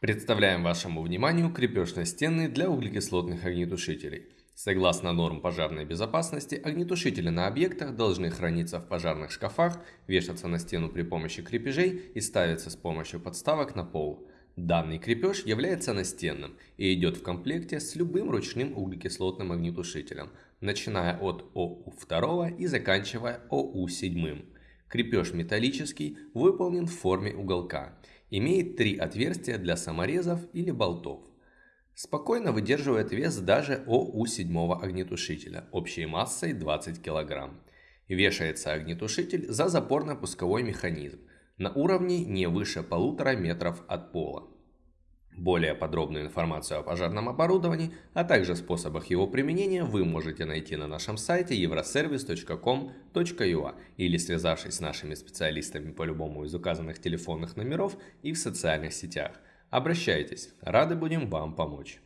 Представляем вашему вниманию крепеж на стены для углекислотных огнетушителей. Согласно норм пожарной безопасности, огнетушители на объектах должны храниться в пожарных шкафах, вешаться на стену при помощи крепежей и ставиться с помощью подставок на пол. Данный крепеж является настенным и идет в комплекте с любым ручным углекислотным огнетушителем, начиная от ОУ-2 и заканчивая ОУ-7. Крепеж металлический, выполнен в форме уголка Имеет три отверстия для саморезов или болтов. Спокойно выдерживает вес даже ОУ-7 огнетушителя общей массой 20 кг. Вешается огнетушитель за запорно-пусковой механизм на уровне не выше полутора метров от пола. Более подробную информацию о пожарном оборудовании, а также способах его применения вы можете найти на нашем сайте euroservice.com.ua или связавшись с нашими специалистами по любому из указанных телефонных номеров и в социальных сетях. Обращайтесь, рады будем вам помочь.